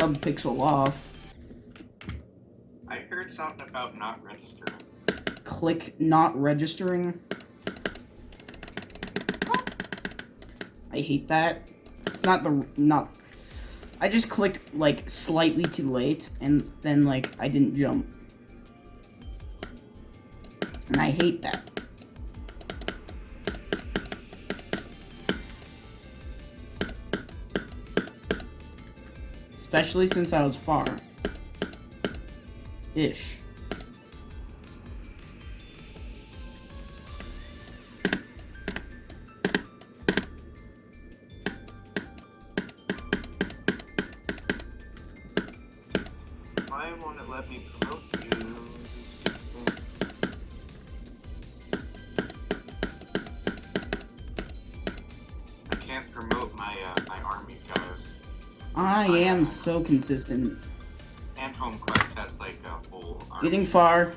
sub-pixel off. I heard something about not registering. Click not registering. I hate that. It's not the not. I just clicked like slightly too late, and then like I didn't jump, and I hate that. Especially since I was far. Ish. Why won't it let me promote you? I can't promote my uh, my army. I am so consistent. And Home Quest has like a whole Getting far.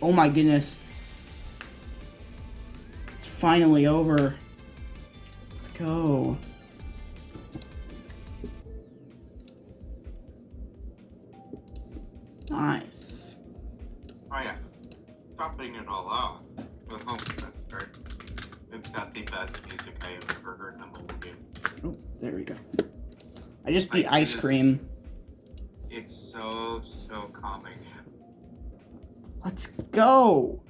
Oh my goodness. It's finally over. Go. Nice. Oh yeah. Topping it all off with Home Quest, right? It's got the best music I have ever heard in a mobile game. Oh, there we go. I just beat I- ice is- cream. It's so so calming. Let's go.